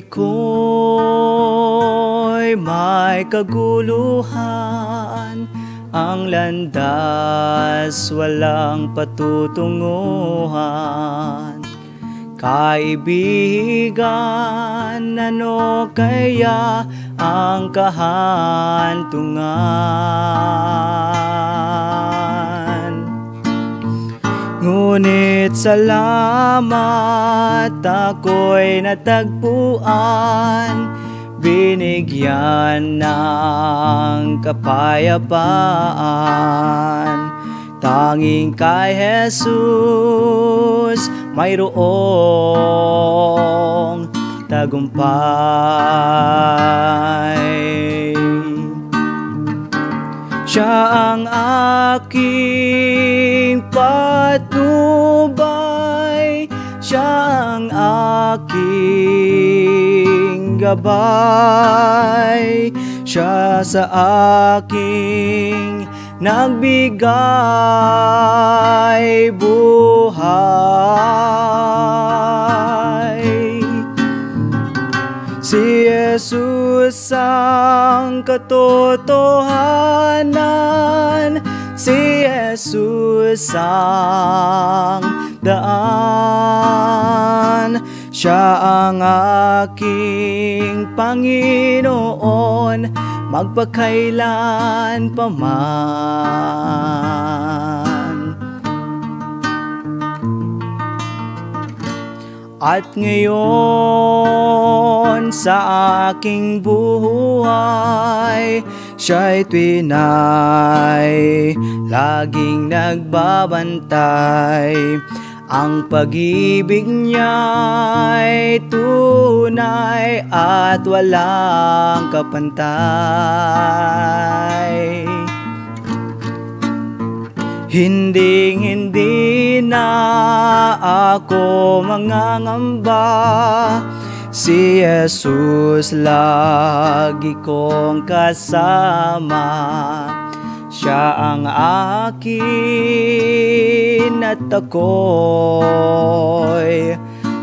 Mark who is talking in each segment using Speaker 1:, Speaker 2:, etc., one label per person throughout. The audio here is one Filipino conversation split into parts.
Speaker 1: buhay ko'y may kaguluhan Ang landas walang patutunguhan Kaibigan, ano kaya ang kahantungan? Ngunit salamat ako'y natagpuan. Binigyan ng kapayapaan. Tanging kay Jesus mayroong tagumpay. Siya ang aking patnubay Siya ang aking gabay. Siya sa aking nagbigay buhay. Si Jesus ang katotohanan Si Jesus ang daan. Siya ang aking Panginoon. Magpakailan pa man. At ngayon sa aking buhay Siya'y twinay. Laging nagbabantay Ang pag-ibig niya'y tunay At walang kapantay. Hindi hindi na ako mangangamba Si Jesus lagi kong kasama. Siya ang akin at ako'y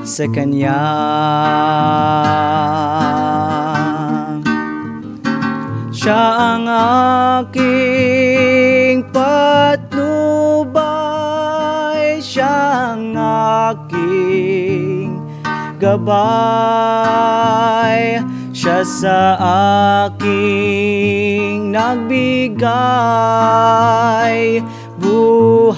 Speaker 1: sa Kanya. Siya ang aking gabay Siya sa aking nagbigay buhay.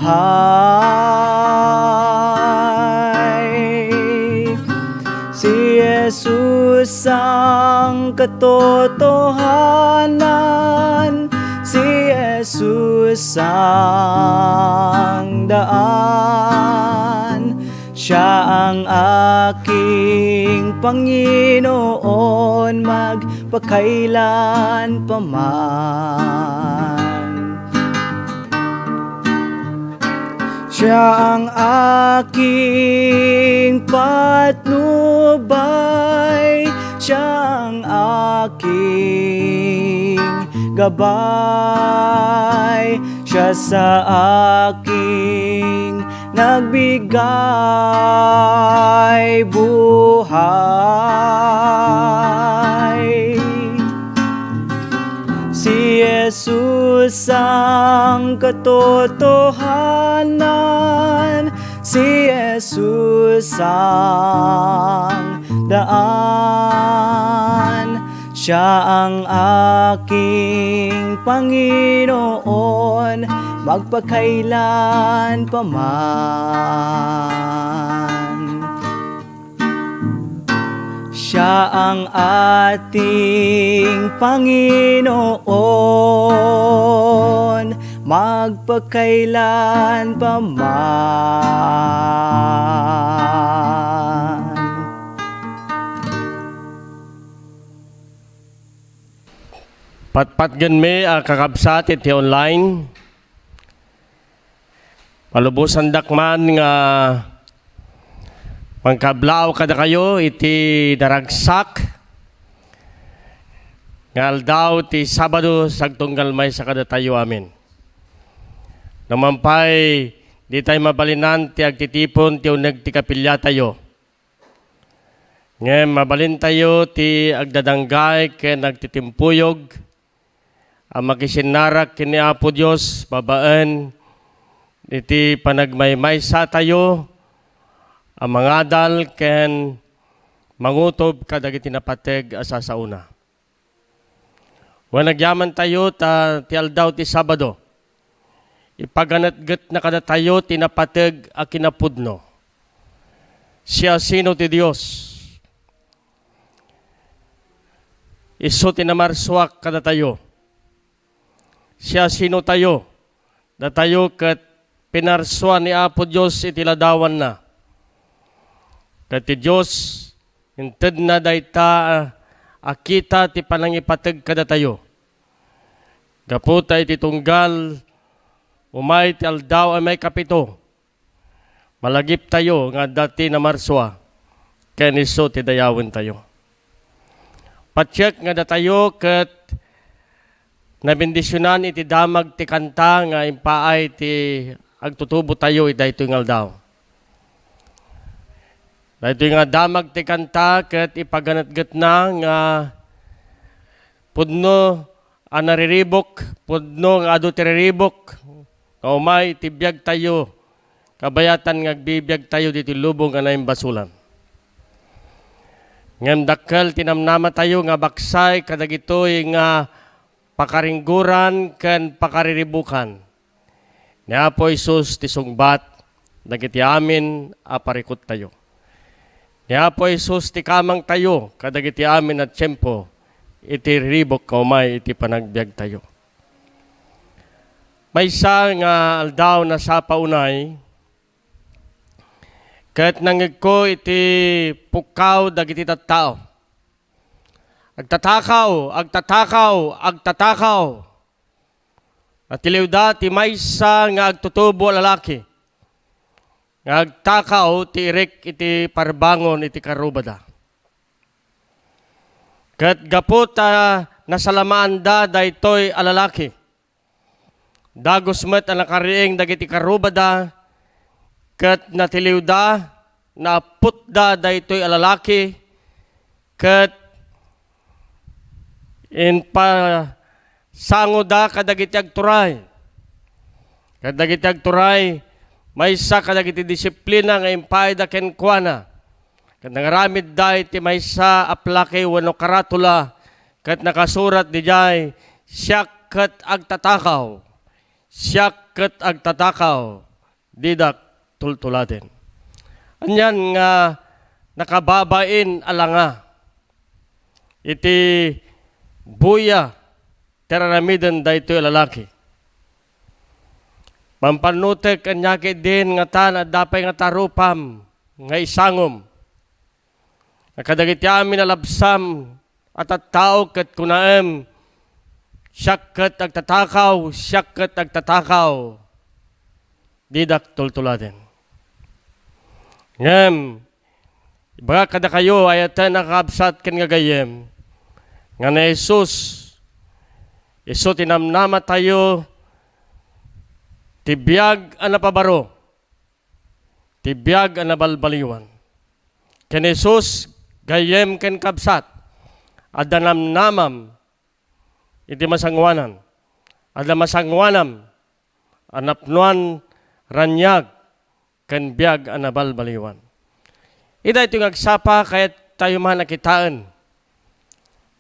Speaker 1: Si Jesus ang katotohanan. Si Jesus ang daan Siya ang aking Panginoon Magpakailan pa Siya ang aking patnubay Siya ang aking gabay Siya sa aking nagbigay buhay. Si Jesus ang katotohanan. Si Jesus ang daan. Siya ang aking Panginoon Magpakailan pa man. Siya ang ating Panginoon. Magpakailan pa man.
Speaker 2: Patpatgan mi a kakabsat iti online. Palubusan dakman nga pangkablaw kada kayo iti daragsak. Ngal daw ti Sabado sagtunggal may sa kada tayo amin. Namampay di tayo mabalinan ti agtitipon ti uneg ti kapilya tayo. Ngayon, mabalin tayo ti agdadanggay ken nagtitimpuyog. Ang makisinarak kini Apo Dios babaan iti panagmaymaysa tayo ang mga dal ken mangutob kadagiti napateg asa sa una. Wa nagyaman tayo ta ti aldaw ti Sabado. Ipaganatgat na kada tayo tinapateg a kinapudno. Siya sino ti Dios. Iso tinamarswak kada tayo. Siya sino tayo. Da tayo kat pinarswa ni Apo Diyos itiladawan na. Kat ti Diyos, hinted na dayta akita ti panangipatag kada tayo. Gaputa iti tunggal, umay ti aldaw ay may kapito. Malagip tayo nga dati na marswa, kaya niso ti dayawin tayo. Pacheck nga da tayo kat nabindisyonan iti damag ti kanta nga impaay ti agtutubo tayo ita ito nga aldaw. Dahito nga damag ti kanta kat ipaganatgat na nga pudno ang nariribok, pudno nga tiriribok, kaumay tibiyag tayo, kabayatan nga bibiyag tayo dito lubong nga naim basulan. Ngam dakkel tinamnama tayo nga baksay kadagitoy nga pakaringguran ken pakariribukan. Ni Apo Isus ti sungbat dagiti amin aparikot tayo. Ni Apo Isus ti kamang tayo kadagiti amin at tiyempo iti ribok kaumay iti panagbiag tayo. May isa nga aldaw na sa paunay, kahit nangig ko iti pukaw dagiti tattao. Agtatakaw, agtatakaw, agtatakaw. At iliw da ti maysa nga agtutubo lalaki. Nga agtakaw ti irik iti parbangon iti karubada. Kat gaputa nasalamaan da daytoy alalaki. Dagos met ang nakariing dagiti karubada kat natiliw da na putda daytoy alalaki kat in pa sango da kadagiti agturay. Kadagiti agturay may sa kadagiti disiplina nga impay da ken kuana. Kat nangaramid da iti may sa aplake wano karatula kat nakasurat di jay siyak kat agtatakaw. Siyak kat agtatakaw. Didak tultulatin. Anyan nga nakababain alanga. Iti buya teranamiden da ito lalaki. Pampanutek kanyaki din nga tan at dapay nga tarupam nga isangom. Nakadagiti amin na labsam at at tao kat kunaem siyak kat agtatakaw, siyak kat agtatakaw. Didak tultulatin. Ngem, ibaga kada kayo ayatan nakabsat ken nga gayem. Nga na Jesus, iso tinamnama tayo, tibiyag ang napabaro, tibiyag ang nabalbaliwan. Ken Jesus, gayem ken kabsat, adanamnamam, iti masangwanan, ada masangwanam, anapnuan ranyag, ken biyag ang nabalbaliwan. Ida ito agsapa kaya tayo man nakitaan.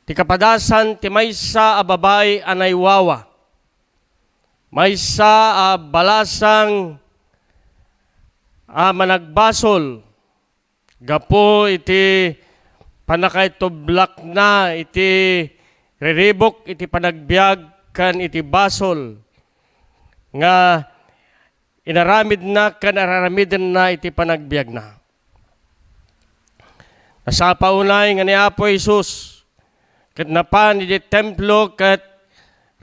Speaker 2: Ti kapadasan ti maysa a babay anay wawa. Maysa a balasang a managbasol. Gapo iti panakay tublak na iti riribok iti panagbiag kan iti basol. Nga inaramid na kan araramidin na iti panagbiag na. Nasa paunay nga ni Apo Isus, kat napan iti templo kat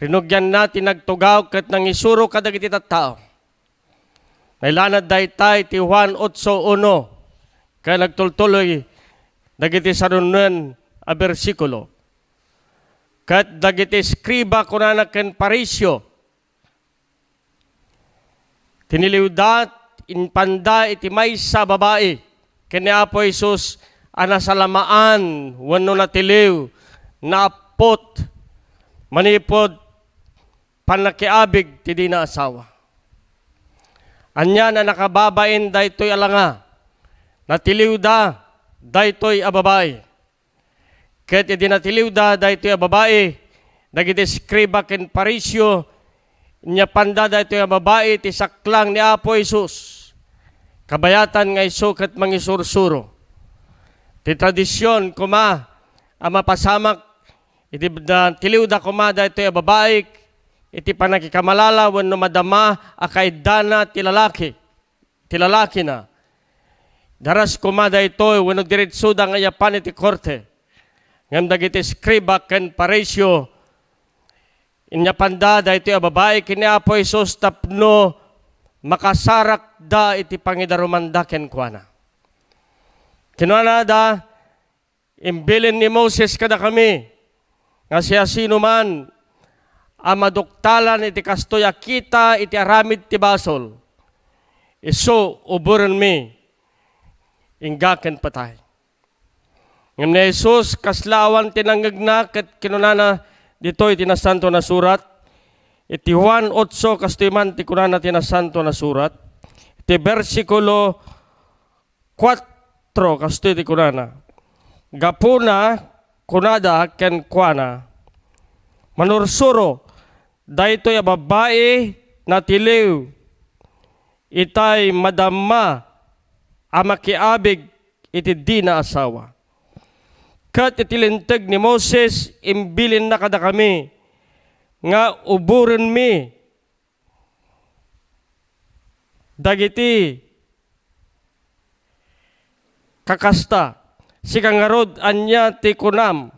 Speaker 2: rinugyan natin nagtugaw kat nang isuro kadag iti tattao. Nailanad daytay ti Juan 8.1 kaya nagtultuloy dagiti sarunan a bersikulo. Kat dagiti skriba kunana ken parisyo. Tiniliwdat inpanda iti may sa babae. Kani Apo Isus ana salamaan wano natiliw na apot manipod panakiabig ti di na asawa. Anya na nakababain daytoy alanga natiliw da daytoy ababay. Ket idi natiliw da daytoy ababae nagideskriba ken parisyo nya panda daytoy ababae ti saklang ni Apo Isus. Kabayatan nga iso ket mangisursuro. Ti tradisyon kuma ang mapasamak iti da tiliw da kuma daytoy ababae iti panakikamalala wenno madama akay dana ti lalaki. Ti na. Daras kumada ito, wenno diretso da nga yapan iti korte. Ngam dagiti skriba ken paresyo, inyapanda da ito a babae kini Apo Isus tapno makasarak da iti pangidarumanda ken kuana. Kinuana da, imbilin ni Moses kada kami, nga siya sino man, ang maduktalan iti kastoy kita iti aramid ti basol. Iso uburan mi, inggaken patay. Ngam ni Jesus, kaslawan tinanggagna, kat kinunana dito'y tinasanto na surat. Iti Juan 8, kastoy man ti kunana tinasanto na surat. Iti versikulo 4, kastoy ti kunana. Gapuna, kunada, ken kuana. Manursuro, daytoy a babae na tiliw. Itay madama amakiabig iti di asawa. Kat itilintag ni Moses, imbilin na kada kami, nga uburan mi, dagiti, kakasta, si kangarod anya ti kunam,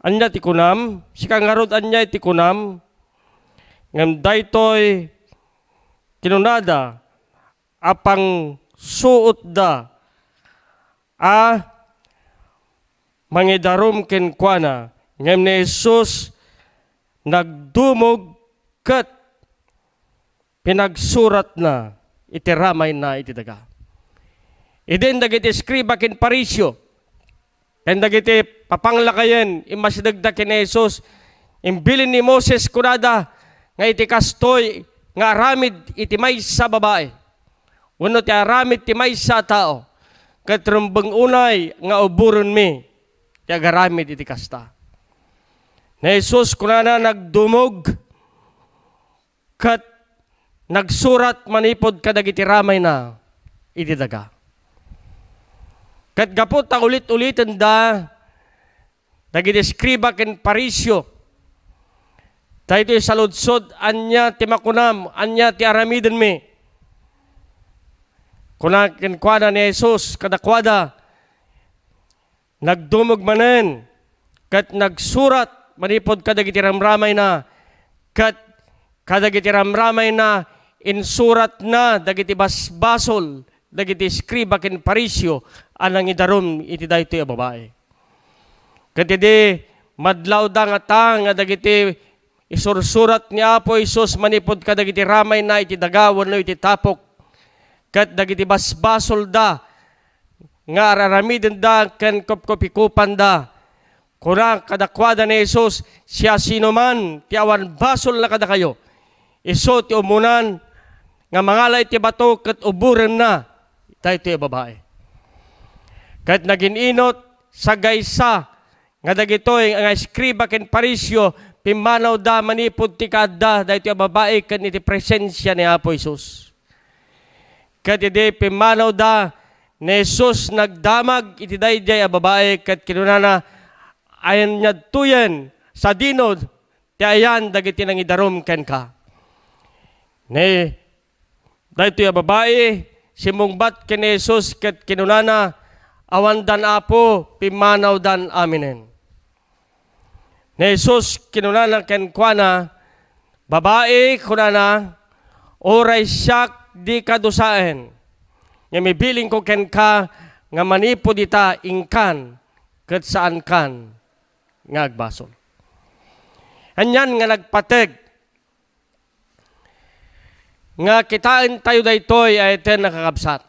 Speaker 2: anya ti kunam, si kangarod anya ti kunam, ngam daytoy kinunada, apang suot da a mangidarom ken kuana. Ngem ni Jesus nagdumog ket pinagsurat na itiramay na iti daga. Iden dagiti skriba ken parisyo. Ken dagiti papanglakayen imasidagda ken Jesus imbilin ni Moses kunada nga iti kastoy nga aramid iti maysa babae. Uno ti aramid ti maysa tao. Ket rumbeng unay nga uburon mi ti agaramid iti kasta. Na Jesus kunana nagdumog kat nagsurat manipod kadagiti ramay na iti daga. Kat gapot ang ulit-ulitan da dagiti skriba ken parisyo Dahito sa ludsod, anya ti makunam, anya ti aramiden mi. Kuna kinkwada ni Jesus, kadakwada, nagdumog manen, kat nagsurat, manipod kadagiti ramramay na, kat kadagiti ramramay na, insurat na, dagiti basbasol, dagiti skriba ken parisyo, anang idarom iti dayto a babae. Kat iti madlaw da nga ta, dagiti isursurat ni Apo Isus manipod ka dagiti ramay na iti dagawan no iti tapok. Kat dagiti basbasol da nga araramiden da ken kopkopikupan da. Kuna kadakwada ni Isus siya sino man ti awan basol na kada kayo. Iso ti umunan nga mangalay ti bato ket uburen na tayo ti babae kat naging inot sa gaysa nga dagitoy nga skriba ken parisyo pimanaw da manipod ti kadda yung babae kan iti presensya ni Apo Isus. Kat iti pimanaw da ni Jesus nagdamag iti dayjay a babae kat kinunana ayan niya tuyen sa dinod ti ayan dagiti nang idarom ken ka. Ni yung babae simungbat ken Jesus kat kinunana awan dan apo pimanaw dan aminen. Ni Jesus kinunana ken kuana babae kunana oray siyak di kadusaen. Nga mibiling ko ken ka nga manipod ita ingkan ket saan kan nga agbasol. Anyan nga nagpateg nga kitain tayo daytoy ay ten nakakabsat.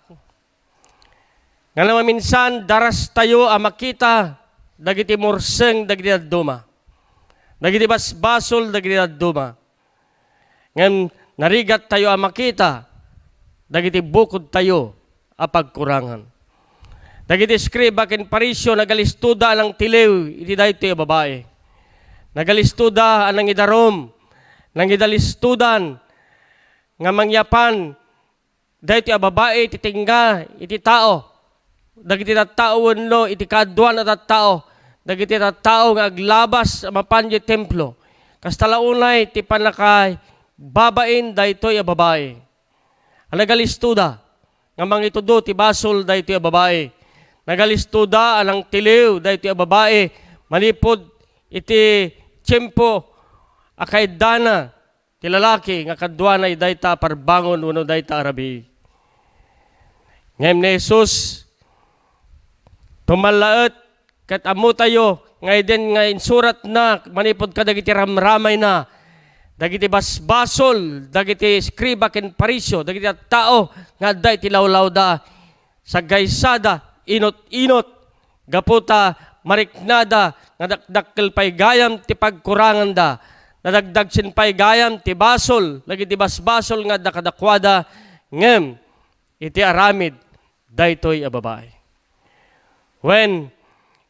Speaker 2: Nga naman minsan, daras tayo ang makita, dagiti murseng, dagiti duma. Dagiti basbasol, dagiti duma. Ngayon, narigat tayo ang makita, dagiti bukod tayo a pagkurangan. Dagiti skriba ken parisyo nagalistuda ang tiliw iti daytoy a babae. Nagalistuda anang idarom, nang idalistudan nga mangyapan daytoy a babae iti tingga iti tao. Dagiti tao wenno iti kadwa na tao. Dagiti tao nga aglabas a mapan iti templo. Kastalaunay ti panakay babain daytoy a babae. Ang nagalistuda nga mangitudo ti basol daytoy a babae. Nagalistuda anang tiliw daytoy a babae malipod iti tiyempo akay dana ti lalaki nga kadwa na dayta parbangon uno dayta arabi. Ngem ni Jesus tumalaet kat amo tayo ngay din nga insurat na manipod ka dagiti ramramay na dagiti basbasol dagiti skriba ken parisyo dagiti tao nga day ti lawlaw da sa gaysada inot-inot gaputa mariknada nga dakdakkel pay gayam ti pagkurangan da nadagdag sin pay gayam ti basol. Lagi ti basbasol nga dakadakwada ngem. Iti aramid daytoy a babae. When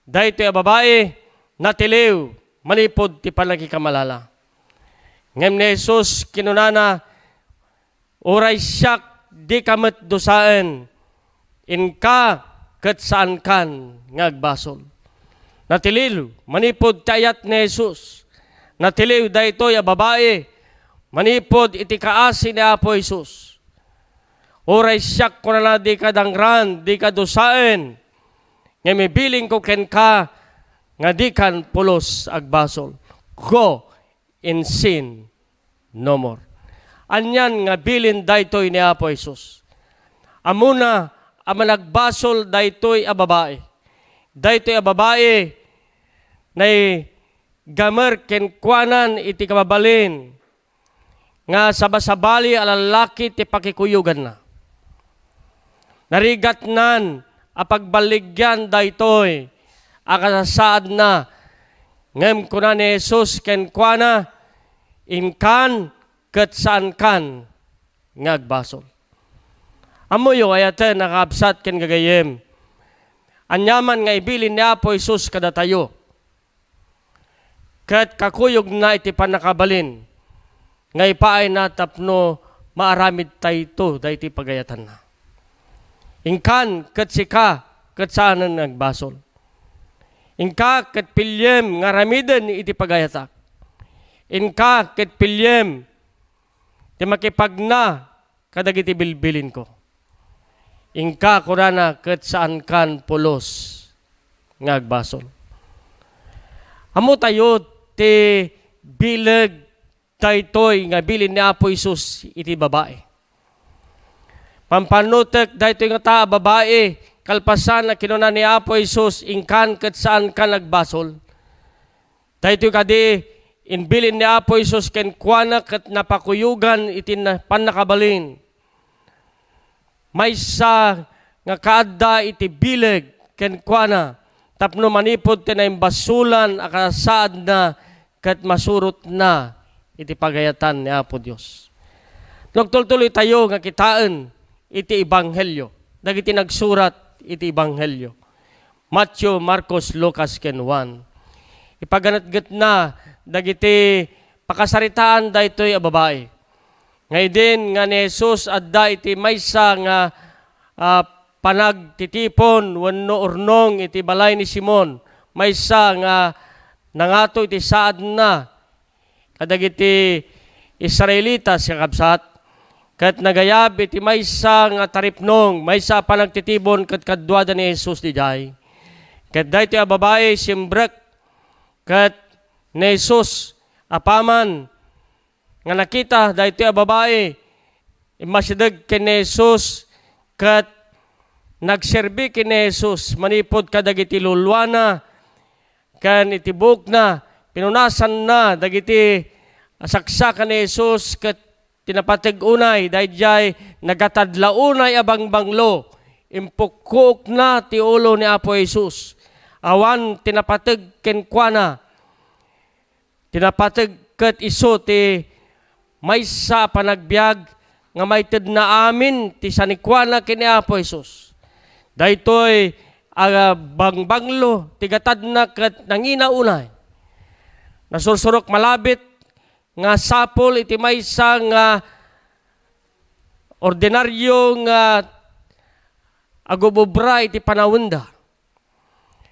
Speaker 2: daytoy a babae natiliw malipod ti panagikamalala ngem ni Jesus kinunana oray siyak di kamet dosaen inka ket saan kan ngagbasol natiliw manipod tayat ni Jesus natiliw daytoy a babae. Manipod iti ni Apo Jesus oray siyak ko na di ka dangran di ka dosaen nga may biling ko ken ka nga di kan pulos agbasol go in sin no more. Anyan nga bilin daytoy ni Apo Jesus amuna ang managbasol daytoy a babae. Daytoy a babae nay gamer ken kuanan iti kababalin nga sabasabali a lalaki ti pakikuyugan na. Narigat nan a pagbaligyan daytoy a kasasaad na ngem kuna ni Jesus ken kuana inkan ket saan kan ngagbasol. Amoyo ayaten nakabsat ken gagayem. Anyaman nga ibilin ni Apo Jesus kada tayo. Kat kakuyog na iti panakabalin. Nga ipaay na tapno maaramid tayo ito dahi pagayatan na. Ingkan kat sika kat saan nagbasol. Ingka kat pilyem nga ramiden iti pagayatak. Inka kat pilyem ti makipagna kadagiti bilbilin ko. Ingka kurana kat saan kan pulos ngagbasol. Amo tayo ti bilag daytoy nga bilin ni Apo Isus iti babae. Pampanutek daytoy nga ta babae kalpasan na kinuna ni Apo Isus ingkan ket saan ka nagbasol. Daytoy kadi inbilin ni Apo Isus ken kuana ket napakuyugan iti na panakabalin. Maysa nga kaadda iti bileg ken kuana tapno manipod ti basulan akasaad na ket masurot na iti pagayatan ni Apo Dios. Nagtultuloy tayo nga kitaan iti ebanghelyo. Dagiti nagsurat iti ebanghelyo. Matthew, Marcos, Lucas ken Juan. Ipaganatgat na dagiti pakasaritaan daytoy a babae. Ngay din nga ni Jesus adda iti maysa nga uh, panagtitipon wenno urnong iti balay ni Simon. Maysa nga nangato iti saad na. Kadagiti Israelitas nga kabsat. Kat nagayab iti maysa nga taripnong maysa panagtitibon kat kadwada ni Jesus di jay. Kat dayto a babae simbrek. Kat ni Jesus apaman. Nga nakita dayto a babae imasideg ken ni Jesus. Kat nagserbi ken ni Jesus manipod kadagiti lulwana kan itibok na pinunasan na dagiti saksakan ni Jesus ket tinapatig unay dayjay nagatadlaunay abang banglo impukuk na ti ulo ni Apo Jesus. Awan tinapateg ken kuana. Tinapateg ket iso ti maysa panagbiag nga mayted na amin ti sanikwana ken ni Apo Jesus. Daytoy aga bangbanglo tigatad na ket nangina unay. Nasursurok malabit nga sapol iti maysa nga ordinaryo nga agubobra iti panawenda.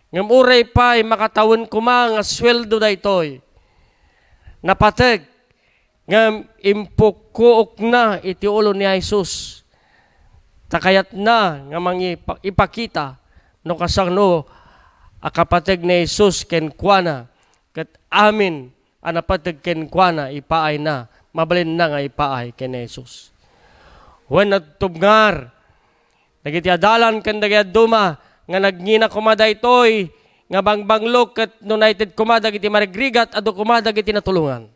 Speaker 2: Ngam uray pa makatawon kuma nga sweldo daytoy. Napateg ngam impukuok na iti ulo ni Jesus. Takayat na nga mangi ipakita no kasano akapateg ni Jesus ken kuana ket amin anapateg ken kuana ipaay na mabalin na nga ipaay ken Jesus. When natubngar dagiti adalan ken duma nga nagngina kumada itoy nga bangbanglok ket united kumada iti marigrigat adu kumada iti natulungan.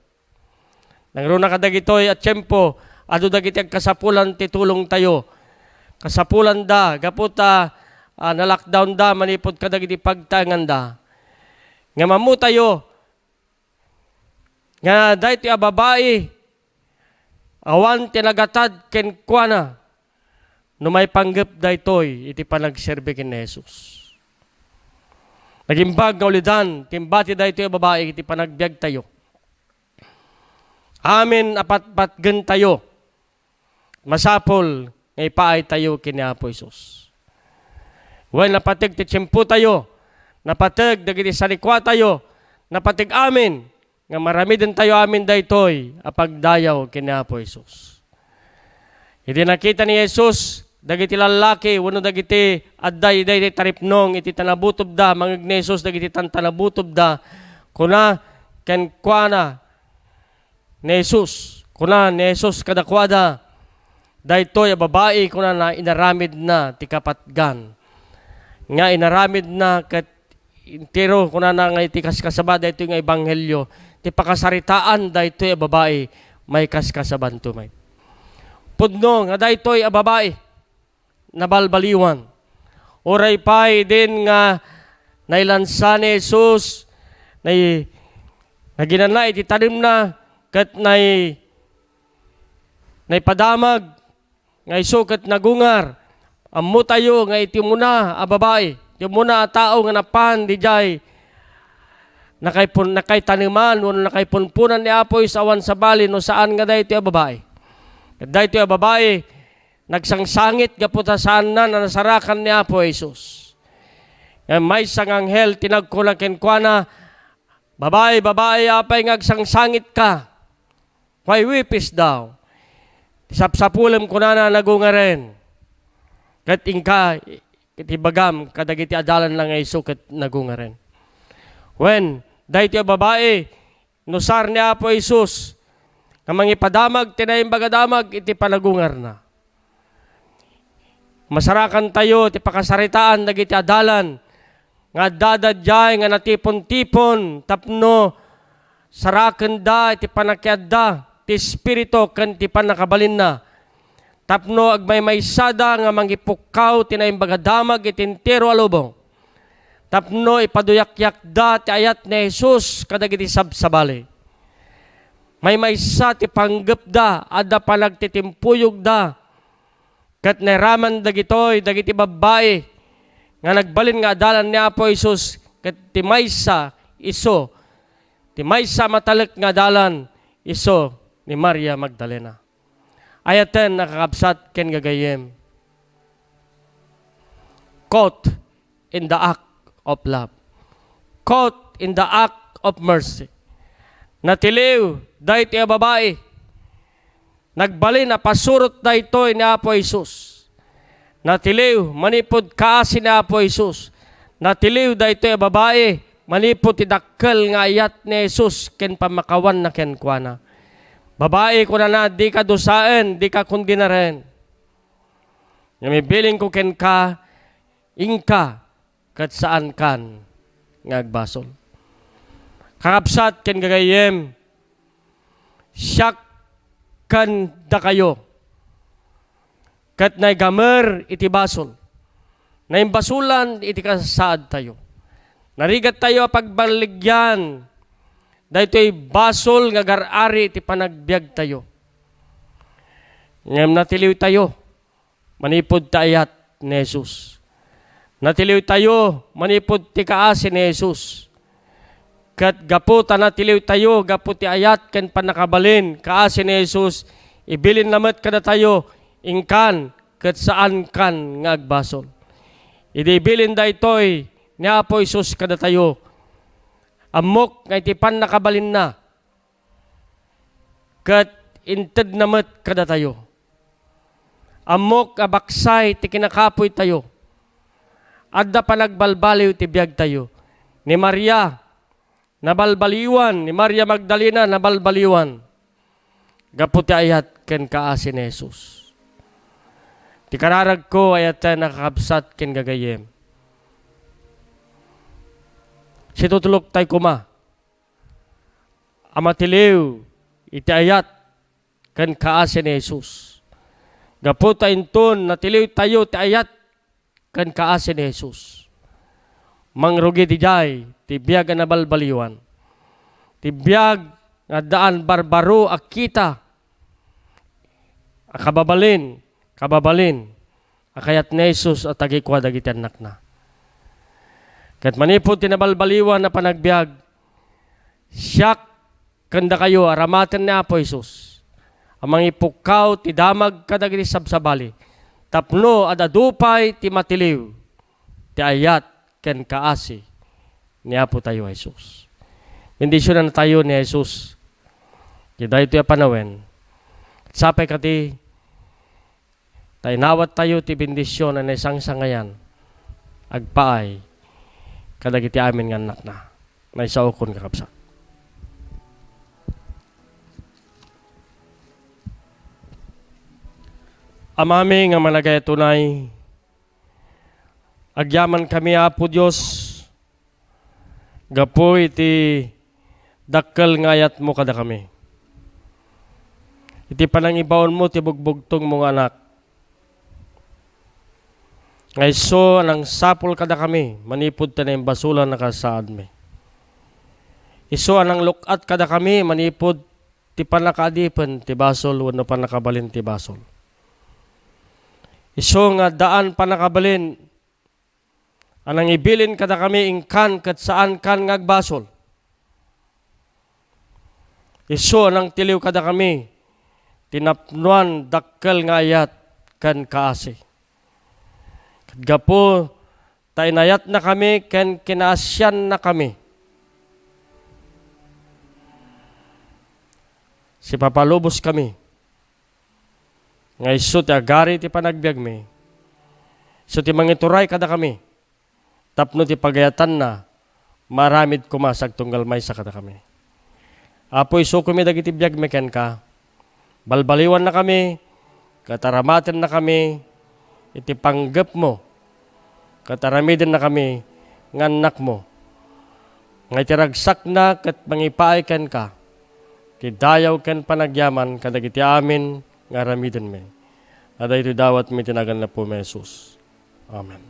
Speaker 2: Nangruna ka dagitoy at tiyempo adu dagiti kasapulan ti tulong tayo. Kasapulan da gaputa uh, na lockdown da manipod ka dagiti pagtangan da. Nga mamu tayo nga dahiti a babae awan tinagatad ken kuana no may panggap daytoy iti panagserbe ken Jesus. Nagimbag nga ulidan, timbati daytoy a babae iti panagbiag tayo. Amin apat-pat gen tayo. Masapol nga ipaay tayo kini Apo Isus. Well, napatig ti tiyempo tayo, napatig dagiti salikwa tayo, napatig amin, nga marami din tayo amin daytoy apagdayaw kini Apo Isus. Iti nakita ni Jesus, dagiti lalaki, wano dagiti adday day taripnong, iti tanabutob da, mangag ni Jesus, dagiti tantanabutob da, kuna ken kuana ni Jesus, kuna ni Jesus kadakwada, daytoy a babae kuna na inaramid na ti kapatgan. Nga inaramid na kat intero kuna na nga iti kaskasaba daytoy nga ebanghelyo ti pakasaritaan daytoy a babae may kaskasaban tumay. Pudno nga daytoy a babae nabalbaliwan. Oray pay din nga nailansa ni Jesus nay naginanay iti tanim na kat nay nay padamag nga iso kat nagungar ammo tayo nga iti muna a babae. Iti muna a tao nga napan di jay. Nakaipon nakay taniman no nakaipunpunan ni Apoy sa sa bali no saan nga dayti a babae? Ket dayti a babae nagsangsangit gaputa saan na na nasarakan ni Apo Jesus. Nga may sang anghel tinagkulang ken kuana babae babae apay ngagsangsangit ka. Why wipis daw sapsapulem ko na na nagungaren ket ingka iti bagam kadagiti adalan lang iso ket nagungaren when dayti a babae nusar ni Apo Jesus nga mangipadamag tinayong bagadamag iti panagungar na. Masarakan tayo ti pakasaritaan dagiti adalan nga dadadjay nga natipon-tipon tapno saraken da iti panakyad da ti espiritu ken ti panakabalin na tapno agmay maysada nga mangipukaw tinayong bagadamag iti entero alubong tapno ipaduyak-yak da ti ayat ni Jesus kadagiti sabsabali may maysa ti panggep da adda panagtitimpuyog da. Kat neraman dagitoy dagiti babae nga nagbalin nga adalan ni Apo Jesus kat ti maysa iso. Ti maysa matalek nga adalan iso ni Maria Magdalena. Ayaten nakakabsat ken gagayem. Caught in the act of love. Caught in the act of mercy. Natiliw dahit iya babae. Nagbalin na pasurot da ito ni Apo Jesus. Natiliw, manipod kaasi ni Apo Jesus. Natiliw da ito iya babae. Manipod tidakkel nga ayat ni Jesus ken pamakawan na ken kuana. Babae ko na na, di ka dusaen, di ka kundi na rin. Nga biling ko ken ka, ingka, kat saan kan, ngagbasol. Kakapsat ken gagayem, siyak kan da kayo. Kat na gamer iti basol. na imbasulan iti kasaad tayo. Narigat tayo pagbaligyan, dahito'y basol nga garari iti panagbiag tayo. Ngam natiliw tayo, manipod taayat ni Jesus. Natiliw tayo, manipod ti kaasi ni Jesus. Kat gapu ta natiliw tayo, gapu ti ayat ken panakabalin, kaasi ni Jesus, ibilin lamat kada tayo, ingkan, kat saan kan nga agbasol. Idibilin da ito'y ni Apo Jesus kada tayo, amok nga iti panakabalin na, kat inted namat kada tayo. Amok abaksay ti kinakapoy tayo. Adda pa nagbalbaliw ti biyag tayo. Ni Maria, nabalbaliwan. Ni Maria Magdalena, nabalbaliwan. Gapu ti ayat ken kaasi ni Jesus. Ti kararag ko ayat nakakabsat ken gagayem. Si tutulok tay kuma. Amatiliw, iti ayat ken kaasi ni Jesus. Gapu ta inton, natiliw tayo ti ayat kan kaasi ni Jesus. Mangrugi ti jay, ti biyag na balbaliwan. Ti biyag nga daan barbaro akita. Akababalin, kababalin. Akayat ni Jesus at tagikwa dagiti anak na. Kat manipod ti nabalbaliwan na panagbiag, siyak kanda kayo aramaten ni Apo Jesus. Amang ipukaw ti damag kadagiti sabsabali tapno at adupay ti matiliw, ti ayat ken kaasi ni Apo tayo Jesus. Bendisyon na tayo ni Jesus. Kaya ito panawen. Sapay kati, tayo nawat tayo ti bendisyon na isang sangayan. Agpaay, kadagiti amin nga anak na. Na isaukon kakapsat. Amami nga malagay tunay, agyaman kami apo Diyos, gapo iti dakkel ngayat mo kada kami. Iti panangibaon mo, ti bugbugtong mong anak. Ngay so, anang sapol kada kami, manipod ta na yung basulan na kasaad mi. Iso anang lukat kada kami, manipod ti panakadipan, ti basol, wano panakabalin ti basol. Iso nga daan pa nakabalin, anang ibilin kada kami ingkan kat saan kan ngagbasol. Iso anang tiliw kada kami, tinapnuan dakkel nga ayat kan kaasi. Gapo, tainayat na kami, ken kinasyan na kami. Si papalubos kami, nga iso ti agari ti panagbiag mi. So ti mangituray kada kami. Tapno ti pagayatan na maramid kumasag tunggal may sa kada kami. Apo iso kami dagiti biag mi ken ka. Balbaliwan na kami, kataramaten na kami, iti panggap mo. Kataramiden na kami, nganak mo. Nga itiragsak na kat mangipaay ken ka. Ti dayaw ken panagyaman kadagiti amin nga ramiden mi. At ito dawat mi tinagan na po, Jesus. Amen.